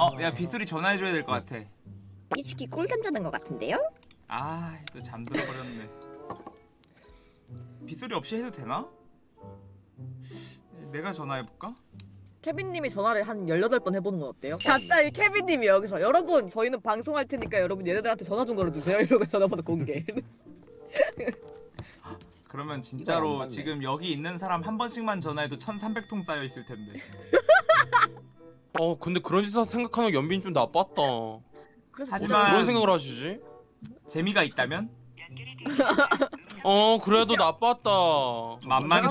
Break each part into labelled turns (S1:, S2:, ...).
S1: 어야 빗소리 전화해줘야 될 것 같아
S2: 이 시키 꿀잠 자는 것 같은데요?
S1: 아또 잠들어 버렸네 빗소리 없이 해도 되나? 내가 전화해볼까?
S2: 케빈님이 전화를 한 18번 해보는 건 어때요? 갑자기 케빈님이 여기서 여러분 저희는 방송할 테니까 여러분 얘네들한테 전화 좀 걸어주세요 이러고 전화번호 공개
S1: 그러면 진짜로. 지금 여기 있는 사람 한 번씩만 전화해도 1300통 쌓여 있을 텐데
S3: 어 근데 그런 짓 생각하는 연빈 좀 나빴다.
S2: 그래서
S1: 하지만-
S3: 그런 생각을 하시지?
S1: 재미가 있다면?
S3: 어 그래도 나빴다.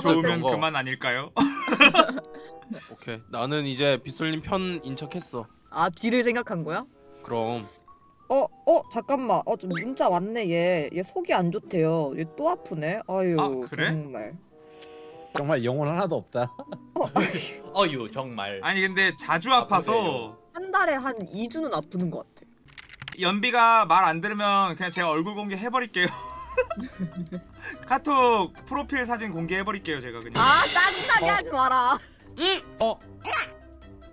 S3: 생각할
S1: 좋으면
S3: 거.
S1: 그만 아닐까요?
S3: 오케이 나는 이제 빗솔님 편인 척했어.
S2: 아 뒤를 생각한 거야?
S3: 그럼
S2: 어, 어, 잠깐만. 어, 좀 문자 왔네, 얘. 얘 속이 안 좋대요. 얘 또 아프네. 아유,
S1: 아, 그래?
S2: 정말.
S4: 정말 영혼 하나도 없다.
S2: 어,
S5: 어유 정말
S1: 아니 근데 자주 아파서
S2: 한 달에 한 2주는 아프는 것 같아.
S1: 연비가 말 안 들으면 그냥 제가 얼굴 공개 해버릴게요 카톡 프로필 사진 공개해버릴게요 제가 그냥
S2: 아, 짜증나게
S4: 어.
S2: 하지 마라.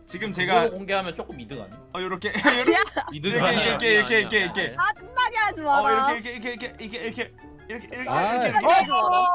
S1: 지금
S5: 제가 공개하면 조금 이득 아니?
S1: 어 요렇게 요렇게
S3: 이득
S1: 이렇게. 이렇게, 이렇게, 이렇게, 이렇게.
S2: 짜증나게 하지
S1: 어
S2: 마라.
S1: 이렇게 이렇게 이렇게 이렇게 이렇게 이렇게 이렇게
S4: 아,
S1: 이렇게 이렇게
S2: 마라.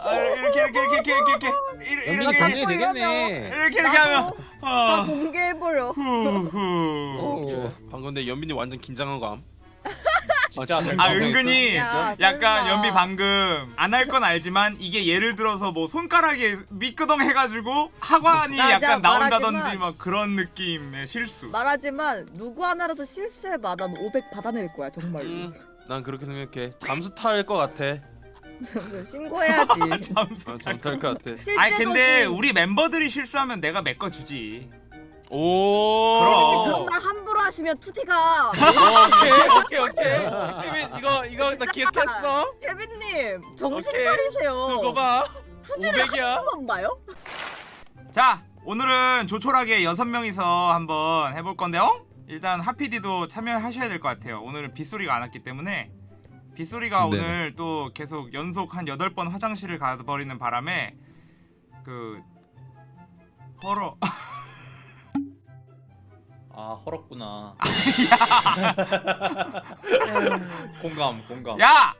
S1: 아, 이렇게 이렇게 이렇게 이렇게 이렇게 이렇게
S2: 자꾸
S4: 되겠네.
S1: 이렇게 이렇게 하면
S2: 나도
S1: 다어
S2: 공개해 버려.
S1: 후후
S4: 오.
S3: 방금 내 연빈이 완전 긴장한 거함.
S5: 진짜
S3: 진짜?
S1: 아 은근히
S2: 야,
S1: 약간
S2: 설마.
S1: 연비 방금 안 할 건 알지만 이게 예를 들어서 뭐 손가락에 미끄덩 해가지고 하관이
S2: 맞아,
S1: 약간 나온다든지
S2: 말하지만-
S1: 막 그런 느낌의 실수
S2: 말하지만 누구 하나라도 실수해봐. 난 500 받아낼 거야, 정말로.
S3: 음, 난 그렇게 생각해. 잠수 탈 것 같아.
S2: 신고해야지.
S1: 잠수
S3: 어, 잠수 탈 것 같아.
S2: 실제로
S1: 아니 근데 우리 멤버들이 실수하면 내가 메꿔 주지
S3: 오.
S1: 그럼.
S2: 그런 말 함부로 하시면 투디가
S3: 오케이 오케이 오케이. 케빈 이거 이거 나 기억했어.
S2: 케빈님 정신
S3: 오케이.
S2: 차리세요.
S3: 그거 봐.
S2: 투디를
S3: 500이야.
S2: 한번 봐요?
S1: 자 오늘은 조촐하게 여섯 명이서 한번 해볼 건데요 일단 하피디도 참여하셔야 될 것 같아요 오늘은 빗소리가 안 왔기 때문에 빗소리가
S4: 네네.
S1: 오늘 또 계속 연속 한 여덟 번 화장실을 가버리는 바람에 그 허러
S5: 아 헐었구나 공감 공감
S1: 야!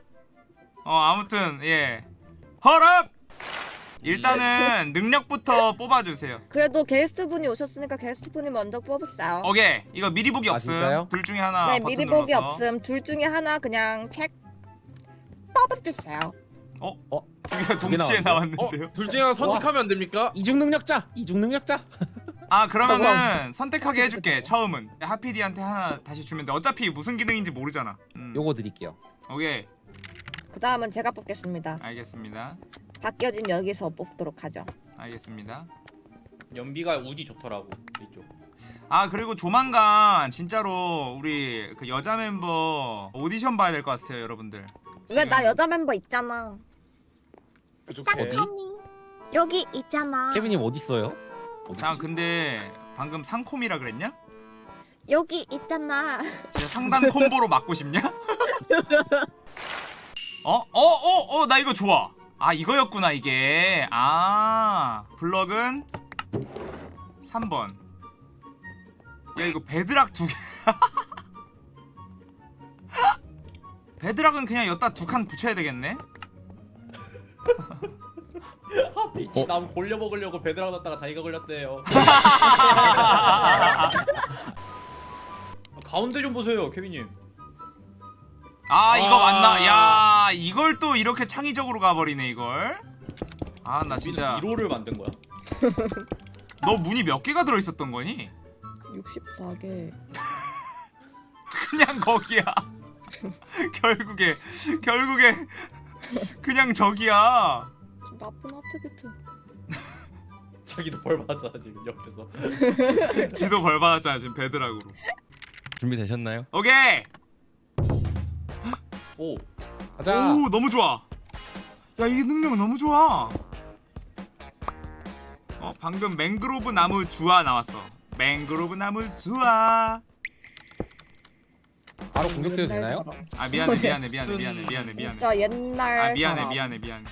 S1: 어 아무튼 예 허럽! 일단은 능력부터 뽑아주세요
S2: 그래도 게스트분이 오셨으니까 게스트분이 먼저 뽑으세요.
S1: 오케이 이거 미리 보기
S4: 아,
S1: 없음
S4: 진짜요?
S1: 둘 중에 하나
S2: 네, 미리 보기
S1: 눌러서.
S2: 없음. 둘 중에 하나 그냥 책 뽑아주세요.
S1: 두 개가
S4: 두개
S1: 동시에
S4: 나왔는데요?
S1: 나왔는데요
S3: 어, 둘 중에 하나 선택하면 안 됩니까?
S4: 이중 능력자. 이중 능력자.
S1: 아 그러면은 선택하게 해줄게 처음은 하피디한테 하나 다시 주면 돼 어차피 무슨 기능인지 모르잖아 음.
S4: 요거 드릴게요.
S1: 오케이
S2: 그 다음은 제가 뽑겠습니다.
S1: 알겠습니다
S2: 바뀌어진 여기서 뽑도록 하죠.
S1: 알겠습니다
S5: 연비가 운이 좋더라고 이쪽
S1: 아 그리고 조만간 진짜로 우리 그 여자 멤버 오디션 봐야 될 것 같아요 여러분들
S2: 왜 나 여자 멤버 있잖아. 쌍둥이 여기 있잖아.
S4: 케빈님 어디 있어요?
S1: 자? 근데 방금 상콤이라 그랬냐?
S2: 여기 있잖아.
S1: 진짜 상단 콤보로 맞고 싶냐? 어? 어? 어? 어? 나 이거 좋아 아 이거였구나 이게. 아 블럭은 3번. 야 이거 베드락 두개. 베드락은 그냥 여기다 두 칸 붙여야 되겠네?
S5: 하필
S4: 어?
S5: 남 골려 먹으려고 베드락 넣었다가 자기가 걸렸대요. 가운데 좀 보세요 케빈님
S1: 아 이거
S5: 아.
S1: 맞나? 야 이걸 또 이렇게 창의적으로 가버리네 이걸 아 나 진짜
S5: 1호를 만든 거야
S1: 너 문이 몇 개가 들어있었던 거니?
S2: 64개.
S1: 그냥 거기야 결국에 결국에 그냥 저기야
S2: 나쁜 하트비트.
S5: 자기도 벌 받았잖아 지금 옆에서
S1: 지도 벌 받았잖아 지금 베드락으로
S6: 준비되셨나요?
S1: 오케이
S5: 오
S4: 가자.
S1: 오 너무 좋아 야 이 능력 너무 좋아 어 방금 맹그로브 나무 주화 나왔어 맹그로브 나무 주화
S4: 바로 공격해도 되나요?
S1: 아 미안해 미안해 미안해 미안해 미안해 미안해
S2: 진짜 옛날
S1: 아 미안해. 미안해 미안해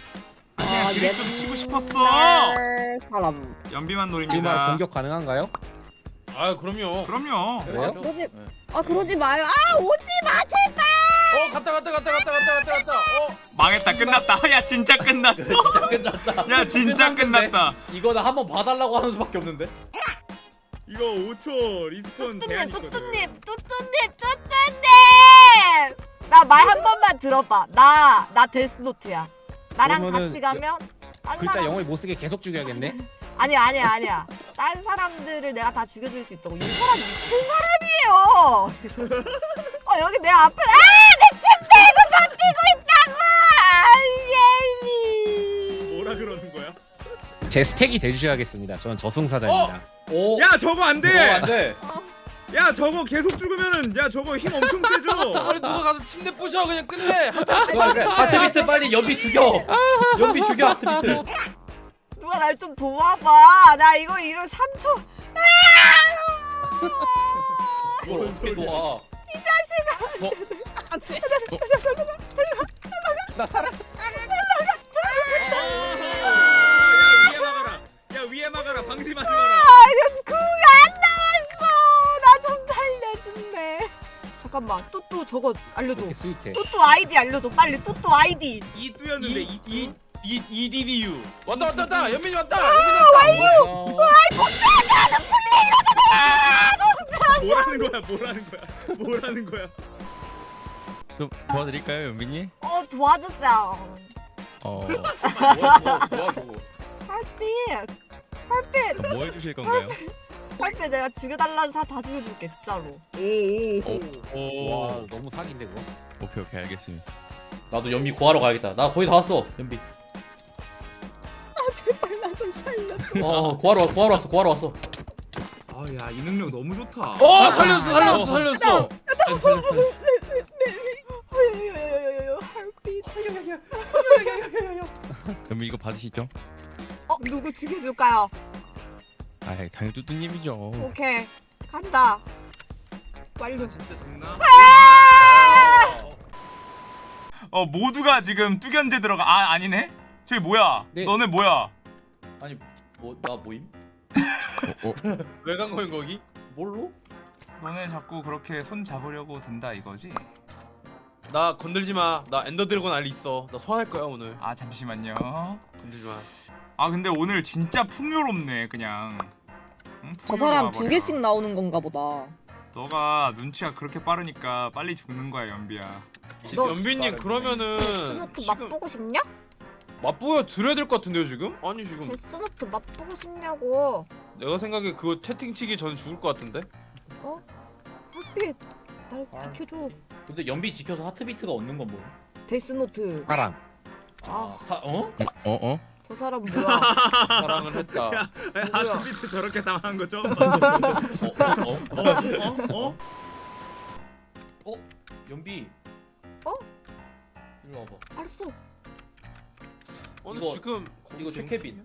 S1: 아, 그냥 드립 좀 치고 싶었어
S2: 사람.
S1: 연비만 노립니다
S4: 공격 가능한가요?
S3: 아 그럼요.
S1: 그럼요.
S4: 그래요?
S2: 그러지
S5: 네.
S2: 아 그러지 마요. 아 오지 마 제발.
S3: 어 갔다 갔다 갔다 갔다 갔다 갔다 갔다. 어.
S1: 망했다 끝났다. 야 진짜 끝났어.
S5: 진짜 끝났다.
S1: 야 진짜? 끝났다.
S5: 이거는 한번 봐달라고 하는 수밖에 없는데.
S1: 이거 5초 리스폰
S2: 뚜뚜님 뚜뚜님 뚜뚜님 뚜뚜님. 나 말 한 번만 들어봐. 나 나 데스노트야. 나랑
S4: 그러면은
S2: 같이 가면 딴
S4: 글자
S2: 사람
S4: 영어를 못 쓰게 계속 죽여야겠네.
S2: 아니야 아니야 아니야. 딴 사람들을 내가 다 죽여줄 수 있다고. 이 사람 미친 사람이에요. 어 여기 내 앞에 아내 침대에서 버티고 있다고. 아, 예미.
S1: 뭐라 그러는 거야?
S4: 제 스택이 돼주셔야겠습니다. 저는 저승사자입니다.
S5: 오.
S1: 야 저거 안 돼.
S5: 어, 안 돼.
S1: 야 저거 계속 죽으면은 야 저거 힘 엄청 세죠.
S3: 빨리 누가 가서 침대 부셔 그냥 끝내.
S5: 하트비트 빨리 연비 죽여. 연비 죽여 하트비트.
S2: 누가 날 좀 도와봐. 나 이거 이런 3초.
S5: 이걸 어떻게 도와?
S4: 나 살아.
S1: 위에 막아라. 야 위에 막아라. 방심하지 마라.
S2: 아, 이거 그게 안 나왔어. 나 좀 살려줄래. 잠깐만. 뚜뚜 저거 알려줘.
S4: 이렇게 스윗해.
S2: 뚜뚜 아이디 알려줘. 빨리 뚜뚜 아이디.
S1: 이 뚜였는데 이 이.
S3: 이 EDDU 왔다 왔다 왔다 연민이 왔다 연민이 왔다
S4: 어,
S1: 뭐라는 거야? 뭐라는 거야? 뭐라는 거야?
S6: 좀 도와드릴까요, 연빈이?
S2: 어 도와주세요.
S6: 어.
S2: 헐빛. 헐빛.
S6: 뭐 해주실 건가요?
S2: 헐빛 내가 죽여달라는 사람 다 죽여줄게 진짜로.
S1: 오 오.
S6: 오,
S4: 와 너무 사기인데 그거.
S6: 오케이 오케이 알겠습니다.
S5: 나도 연비 구하러 가야겠다. 나 거의 다 왔어. 연비.
S2: 제발 나 좀 살려줘.
S5: 어 구하러 왔- 구하러 왔어 구하러 왔어.
S1: 아 야 이 능력 너무 좋다.
S3: 어 살렸어 살렸어 살렸어
S6: 살려, 살 연빈 이거 받으시죠?
S2: 어 누구 죽여줄까요?
S6: 아, 당연히 뚜뚜님이죠.
S2: 오케이 간다. 완료.
S1: 진짜 죽나?
S2: 아!
S1: 어 모두가 지금 뚜견제 들어가. 아 아니네. 저기 뭐야?
S4: 네.
S1: 너네 뭐야?
S5: 아니 뭐 나 모임?
S6: 어, 어.
S3: 왜 간 거인 거기
S5: 뭘로?
S1: 너네 자꾸 그렇게 손 잡으려고 든다 이거지?
S3: 나 건들지 마 나 엔더 드래곤 알리 있어 나 소환할 거야 오늘
S1: 아 잠시만요.
S3: 건들지 마
S1: 아 근데 오늘 진짜 풍요롭네 그냥. 응,
S2: 저 사람 두. 개씩 나오는 건가 보다.
S1: 너가 눈치가 그렇게 빠르니까 빨리 죽는 거야 연비야.
S2: 너-
S3: 연빈님 그러면은
S2: 데스노트
S3: 지금
S2: 맛보고 싶냐?
S3: 맛보여 드려야 될 것 같은데요 지금? 아니 지금
S2: 데스노트 맛보고 싶냐고.
S3: 내가 생각에 그거 채팅 치기 전 죽을 것 같은데?
S2: 어? 헐빛. 날
S5: 아.
S2: 지켜줘.
S5: 근데 연비 지켜서 하트비트가 얻는 건 뭐?
S2: 데스노트.
S4: 사랑.
S2: 아,
S5: 하, 어?
S6: 어, 어?
S2: 저 사람 뭐야?
S3: 사랑을 했다
S1: 하스비트 저렇게 당한 거 처음
S5: 어? 어? 어?
S1: 어?
S5: 어? 연비.
S2: 어?
S5: 일로 와봐.
S2: 알았어.
S3: 오늘
S5: 이거-
S3: 지금
S5: 이거 최케빈.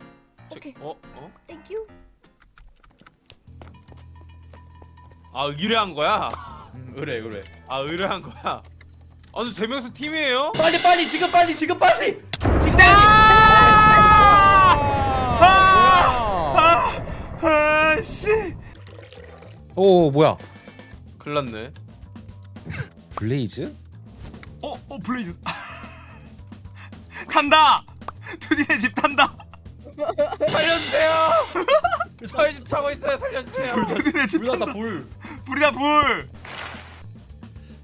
S3: 제-
S2: 오케이.
S3: 어? 어?
S2: 땡큐.
S3: 아 의뢰한 거야?
S5: 그래 그래.
S3: 아 의뢰한 거야? 아니 세 명이서 팀이에요?
S5: 빨리 빨리 지금 빨리 지금 빨리. 지금
S1: 아! 아, 씨.
S4: 오 뭐야?
S3: 큰일 났네
S4: Blaze?
S1: 어, 어 Blaze. 탄다. 투디네 집 탄다.
S3: 살려주세요 저희 집 타고 있어요 살려주세요
S1: 투디네
S5: 집불
S1: 탄다.
S5: 났다 불.
S1: 불이다 불.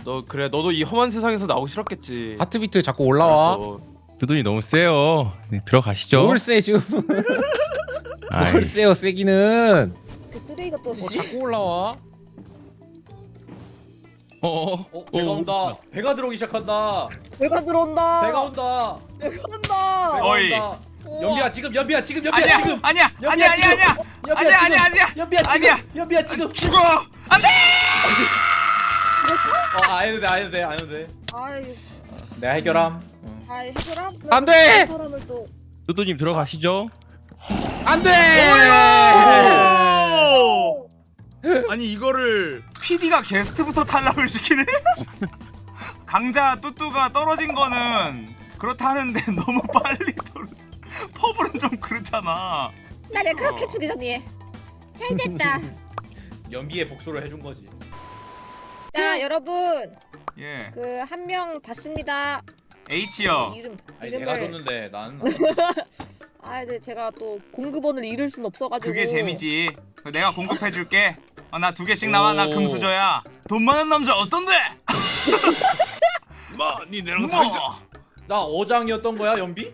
S3: 너 그래 너도 이 험한 세상에서 나오기 싫었겠지
S4: 하트비트 자꾸 올라와.
S3: 알았어.
S6: 뚜뚜님 너무 세요. 네, 들어가시죠.
S4: 뭘세 지금? 뭘 세요 세기는?
S2: 그 쓰레기가 또
S4: 어? 자꾸 올라와.
S6: 어, 어,
S5: 어 배가 온다. 배가 들어오기 시작한다.
S2: 배가 들어온다.
S5: 배가 온다.
S2: 배가 온다.
S5: 배가
S1: 어이.
S5: 온다. 연비야 지금 연비야 지금 연비야
S1: 아니야,
S5: 지금.
S1: 아니야,
S5: 연비야,
S1: 아니야, 아니야,
S5: 지금.
S1: 아니야.
S5: 연비야,
S1: 아니야,
S5: 지금.
S1: 아니야, 아니야.
S5: 연비야 지금.
S1: 아니야.
S5: 연비야 지금.
S1: 죽어. 안돼.
S5: 어, 안 해도 돼, 안 해도 돼, 안 해도 돼.
S2: 아이,
S5: 내가 해결함.
S2: 다 해결함.
S4: 안 돼!
S2: 사람을 또
S6: 뚜뚜님 들어가시죠.
S4: 안돼!
S1: 아니 이거를 PD가 게스트부터 탈락을 시키네? 강자 뚜뚜가 떨어진 거는 그렇다 하는데 너무 빨리 떨어져 퍼블은 좀 그렇잖아
S2: 나를
S1: 그렇게
S2: 죽이더니 잘 됐다.
S5: 연비의 복수를 해준 거지.
S2: 자 여러분
S1: 예
S2: 그 한 명 봤습니다.
S1: H요
S2: 이름
S5: 아니 내가
S2: 이름을
S5: 줬는데 나는
S2: 아 근데 제가 또 공급원을 잃을 순 없어가지고
S1: 그게 재미지 내가 공급해줄게 어, 나 두 개씩 나와 나
S6: 오.
S1: 금수저야 돈 많은 남자 어떤데?
S6: 마 니 내랑
S5: 뭐나 어장이었던 거야 연비?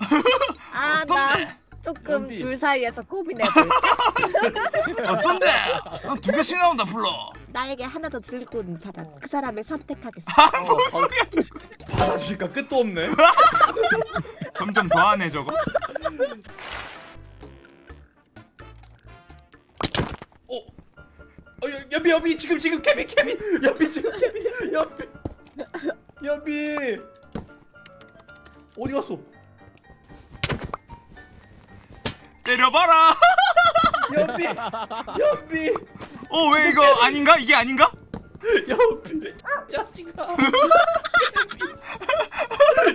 S2: 아나
S1: 어떤데?
S2: 조금
S5: 연비.
S2: 둘 사이에서 고민해볼게.
S1: 어떤데? 어, 두 개씩 나온다 불러
S2: 나에게 하나 더 들고 온 사람 그 사람을 선택하겠어.
S5: 어, 받- 받아주니까 끝도 없네.
S1: 점점 더하네 저거
S5: 어, 어 연- 연비 연비 지금 지금 케빈 케빈 연비 지금 케빈 연비 연비 어디 갔어?
S1: 때려봐라.
S5: 연비 연비.
S1: 어왜 이거 아닌가? 이게 아닌가?
S5: 연비. 자식아.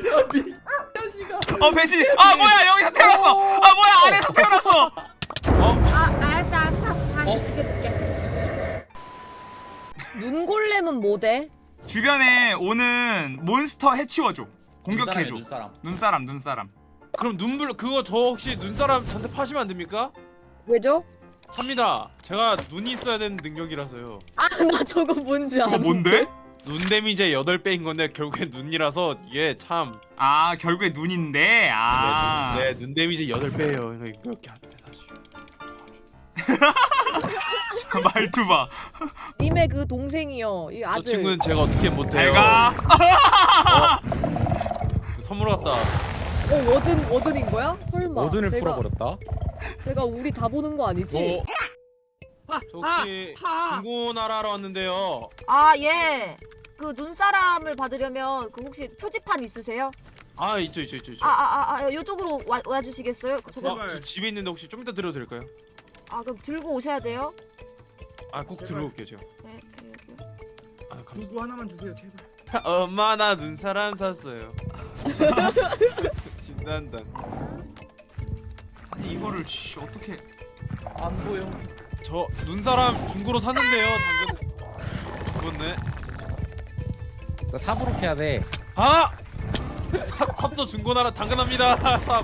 S5: 연비. 자식아.
S1: 어 배신. 아 뭐야 여기서 태어났어. 아 뭐야 아래에서 태어났어.
S2: 아 알았어 알았어. 아
S5: 어?
S2: 줄게 줄게. 눈골렘은 뭐대?
S1: 주변에 오는 몬스터 해치워줘. 공격해줘.
S5: 눈사람.
S1: 눈사람 눈사람
S3: 그럼 눈물 그거 저 혹시 눈사람 저한테 파시면 안 됩니까?
S2: 왜죠?
S3: 삽니다. 제가 눈이 있어야 되는 능력이라서요.
S2: 아 나 저거 뭔지 알아.
S1: 저거 뭔데?
S3: 눈 데미지의 8배인 건데 결국엔 눈이라서 이게 참
S1: 아 결국에 눈인데 아
S3: 네, 눈 데미지 8배예요. 이렇게 안 돼, 사실.
S1: 말투 봐.
S2: 님의 그 동생이요.
S3: 이저
S2: 아들.
S3: 친구는 제가 어떻게 못해요.
S1: 잘 가.
S3: 선물 왔다.
S2: 어 워든 워든인 거야? 설마.
S4: 모든을
S2: 제가,
S4: 풀어버렸다.
S2: 제가 우리 다 보는 거 아니지?
S3: 어, 저 혹시 중고나라로 왔는데요.
S2: 아 예. 그 눈사람을 받으려면 그 혹시 표지판 있으세요?
S3: 아 있죠 있죠 있죠. 있죠.
S2: 아아아 아, 이쪽으로 와, 와주시겠어요? 저거
S3: 어, 저 집에 있는데 혹시 좀 이따 드려도 될까요?
S2: 아 그럼 들고 오셔야 돼요.
S3: 아 꼭 들고 올게요 제가.
S2: 네 여기요.
S3: 아 감사합니다.
S1: 누구 하나만 주세요 제발.
S3: 엄마 나 눈사람 샀어요. 신난다.
S1: 아니 이거를 씨, 어떻게?
S5: 안 보여
S3: 저 눈사람 중고로 샀는데요. 당근 죽었네.
S4: 나 삽으로 캐야 돼.
S3: 아! 삽, 삽도 중고나라 당근합니다. 삽.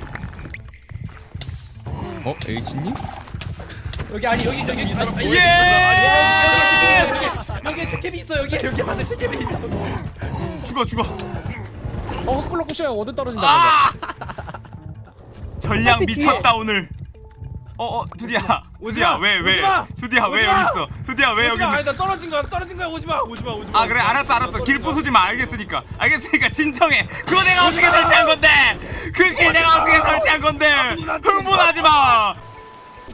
S6: 어 H님?
S5: 여기 아니 여기 여기 여기 아니, 아니,
S1: 예!
S5: 여기 여기 있어 여기 여기 안에 케빈 있어
S1: 죽어 죽어.
S4: 어 흑불로 부셔요. 워든 떨어진다.
S1: 아! 전략
S2: 앞에
S1: 미쳤다 오늘. 어어 두디야. 두디야
S3: 오지마!
S1: 왜 왜? 두디야 왜! 여기 있어? 두디야 왜 여기
S3: 오지마!
S1: 있는?
S3: 아니 나 떨어진 거야 떨어진 거야 오지마 오지마 오지마.
S1: 아 그래 알았어 알았어 길 부수지 마 알겠으니까 알겠으니까 진정해 그거 내가 어떻게 설치한 건데 그 길 내가 어떻게 설치한 건데 흥분하지 마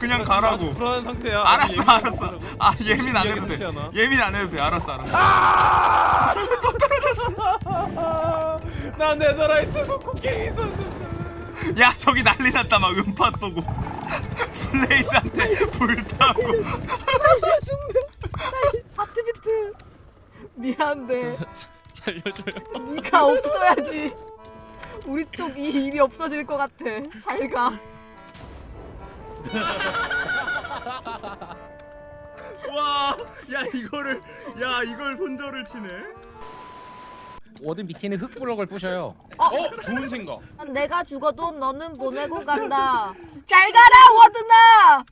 S1: 그냥 가라고
S3: 불안한 상태야.
S1: 알았어 알았어. 아 예민 안 해도 돼? 예민 안 해도 돼 알았어 알았어
S3: 나 네더라이트 곡괭이 있었는데.
S1: 야 저기 난리 났다 막 음파 쏘고 블레이즈한테 불타고
S2: 하트비트. 미안데
S6: 살려줘요.
S2: 네가 없어야지. 우리 쪽 이 일이 없어질 것 같아. 잘 가.
S1: 와 야 이거를 야 이걸 손절을 치네
S4: Warden 밑에는 흑블럭을 부셔요.
S3: 어 좋은 생각.
S2: 난 내가 죽어도 너는 보내고 간다. 잘 가라 Warden아.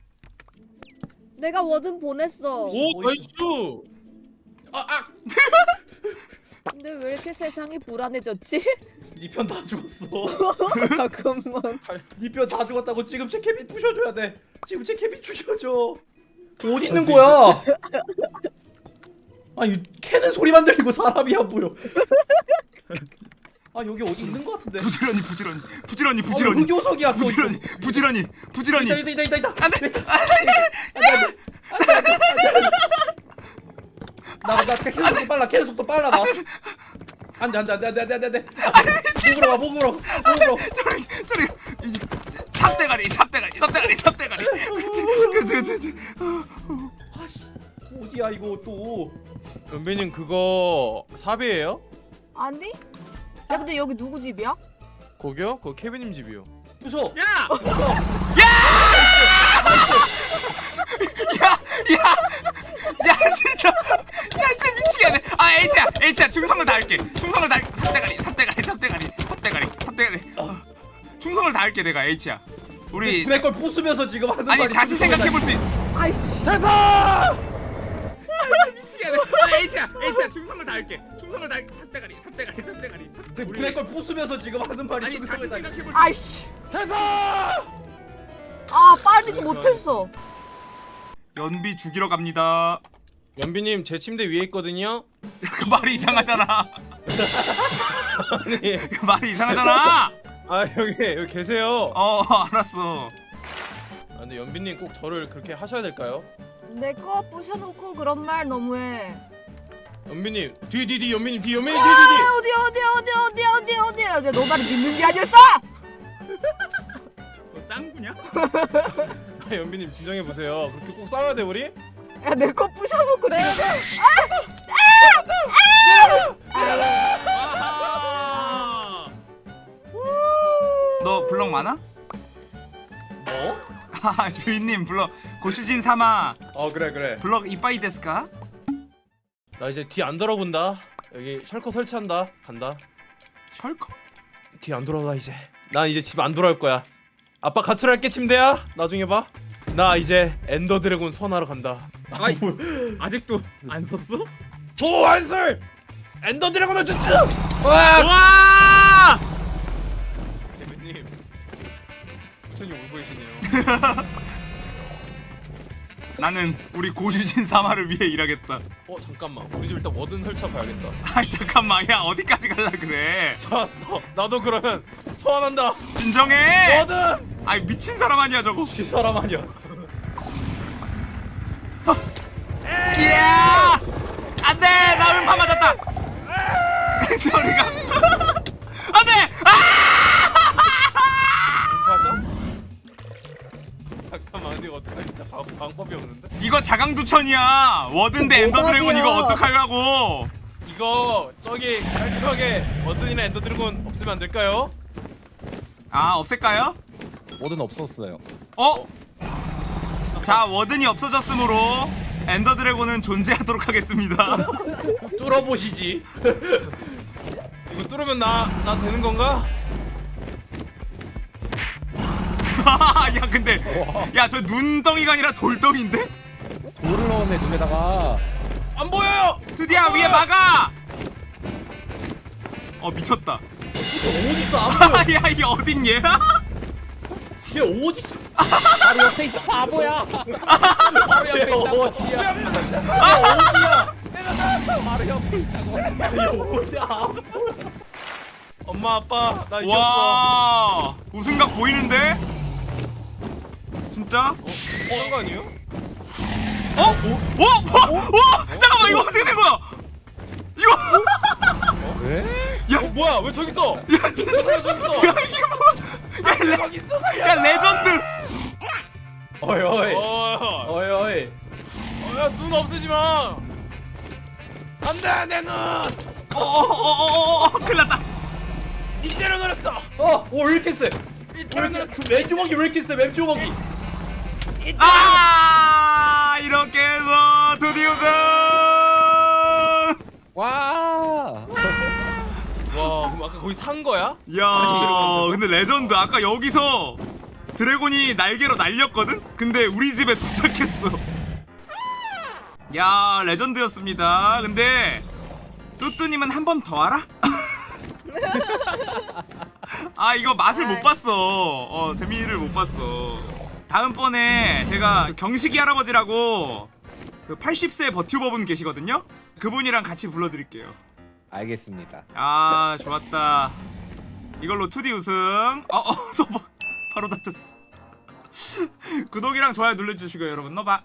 S2: 내가 Warden 보냈어.
S3: 오 nice.
S5: 아 아
S2: 근데 왜 이렇게 세상이 불안해졌지?
S5: 니편 다 죽었어
S2: 잠깐만.
S5: 니편 다 죽었다고 지금 제 케빈 부셔줘야 돼 지금 제 케빈 죽여줘 어디 있는 거야 아니 캐는 소리만 들리고 사람이 안 보여. 아 여기 어디 있는 거 같은데?
S1: 부지런히 부지런히 부지런히
S5: 아,
S1: 부지런히.
S5: 흑요석이야 또.
S1: 부지런히. 부지런히 부지런히.
S5: 있다 있다 있다 있다
S1: 안돼.
S5: 나나 캐는 속도 빨라 캐는 속도 빨라 나. 안돼 안돼 안돼 안돼 안돼 안돼. 목으로 와 목으로 목으로
S1: 저리 저리 이제 삽대가리 삽대가리 삽대가리 삽대가리. 그치 그치 그치
S5: 아씨 어디야 이거 또
S3: 연배님 그거 삽이에요?
S2: 아니? 야 근데 여기 누구 집이야?
S3: 거기요? 그거 케빈님 집이요.
S5: 부숴
S1: 야! 야! 야 진짜 야 진짜 미치겠네 아 H야 H야 충성을 다할게 충성을 다 삽대가리 삽대가리 삽대가리 삽대가리 어. 충성을 다할게 내가 H야 우리
S5: 브레이크를 부수면서 지금 하는
S1: 아니 다시 생각해볼 수 있...
S2: 아이씨.
S5: 됐어!
S1: 미치겠네 아 H야 H야 충성을 다할게 충성을 다 삽대가리 삽대가리 삽- 우리-
S5: 브레이크를 부수면서 지금 하는 말이
S1: 아니 다시
S5: 충성을 다
S1: 생각해볼 수
S2: 아이씨.
S5: 됐어!
S2: 아 빠르지 못했어.
S1: 연비 죽이러 갑니다
S3: 연비님 제 침대 위에 있거든요.
S1: 그 말이 이상하잖아
S3: 아니,
S1: 그 말이 이상하잖아
S3: 아 여기 여기 계세요.
S1: 어 알았어
S3: 아, 근데 연비님 꼭 저를 그렇게 하셔야 될까요?
S2: 내 거 부셔놓고 그런 말 너무해.
S3: 연비님 뒤 뒤 뒤 연비님 뒤 연비님
S2: 아,
S3: 뒤 뒤.
S2: 어디 어디 어디 어디 어디 어디 어디 너 나를 믿는 게 아니었어?
S1: 너 짱구냐?
S3: 아, 연비님 진정해 보세요. 그렇게 꼭 싸워야 돼 우리?
S2: 야내 거 부셔놓고 지금.
S1: 아하. 너 블럭 많아?
S5: 뭐?
S1: 아 주인님 블럭 고추진 삼아
S5: 어 그래 그래
S1: 블럭 이빠이 데스까?
S3: 나 이제 뒤 안 돌아본다. 여기 셜커 설치한다. 간다.
S1: 셜커?
S3: 뒤 안 돌아가 이제. 난 이제 집 안 돌아올 거야. 아빠 가출할게 침대야. 나중에 봐. 나 이제 엔더 드래곤 선하러 간다.
S1: 아이 아직도 안 썼어?
S3: 소환술! 엔더 드래곤을 주지!
S1: 와!
S3: 대
S1: 나는 우리 고주진 삼아를 위해 일하겠다.
S3: 어 잠깐만. 우리 집 일단 워든 설치 봐야겠다.
S1: 아 잠깐만 야 어디까지 갈라 그래?
S3: 좋았어. 나도 그러면 소환한다.
S1: 진정해.
S3: 워든.
S1: 아이 미친 사람 아니야 저거.
S5: 이 사람 아니야
S1: 이야! 안돼 나 음파 맞았다. 소리가 9천이야 Warden데 Ender Dragon 이거 어떡하려고
S3: 이거 저기 깔끔하게 Warden이나 Ender Dragon 없으면 안 될까요?
S1: 아 없을까요?
S4: Warden 없었어요
S1: 어? 자 Warden이 없어졌으므로 Ender Dragon은 존재하도록 하겠습니다
S5: 뚫어보시지
S3: 이거 뚫으면 나, 나 되는 건가?
S1: 야 근데 야 저 눈덩이가 아니라 돌덩인데?
S4: 돌을 넣었네 눈에다가.
S3: 안 보여요.
S1: 드디어 위에 막아! 어 미쳤다.
S5: 어딨어 안 보여
S1: 야 이게 어딨냐?
S5: 얘 어딨어
S4: 바로 옆에 있어 바보야. 바로 옆에 있다고.
S5: 어디야
S4: 바로 옆에 있다고.
S5: 얘 어디야
S3: 엄마 아빠 나 이겼어.
S1: 와 우승각 보이는데? 진짜?
S3: 어? 그런 거 아니에요?
S1: 어? 어? 뭐? 어? 잠깐만 이거 어떻게 된 거야? 이거
S4: 왜?
S3: 어 뭐야 왜 저기 있어?
S1: 야 진짜
S3: 왜 저기 있어?
S1: 야 이게 뭐야? 야, 레, 야 레전드
S5: 어이 어이
S3: 어,
S5: 어이 어이
S3: 야눈 없애지 마. 안돼 내 눈.
S1: 어어어어어 큰일 났다
S3: 이대로 노렸어.
S5: 어오왜 이렇게 세
S3: 이대로 노렸어.
S5: 왼주먹이 왜 이렇게 세 왼주먹이
S1: 아 이렇게 해서 드디어 우승
S4: 와.
S3: 와 그럼 아까 거기 산 거야?
S1: 야 근데 레전드 아까 여기서 드래곤이 날개로 날렸거든? 근데 우리 집에 도착했어 야 레전드였습니다 근데 뚜뚜님은 한 번 더 알아? 아 이거 맛을 못 봤어 어 재미를 못 봤어 다음번에 제가 경식이 할아버지라고 그 80세 버튜버분 계시거든요? 그분이랑 같이 불러드릴게요.
S4: 알겠습니다.
S1: 아 좋았다. 이걸로 2D 우승. 어 어 서버 바로 다쳤어. 구독이랑 좋아요 눌러주시고요 여러분. 너봐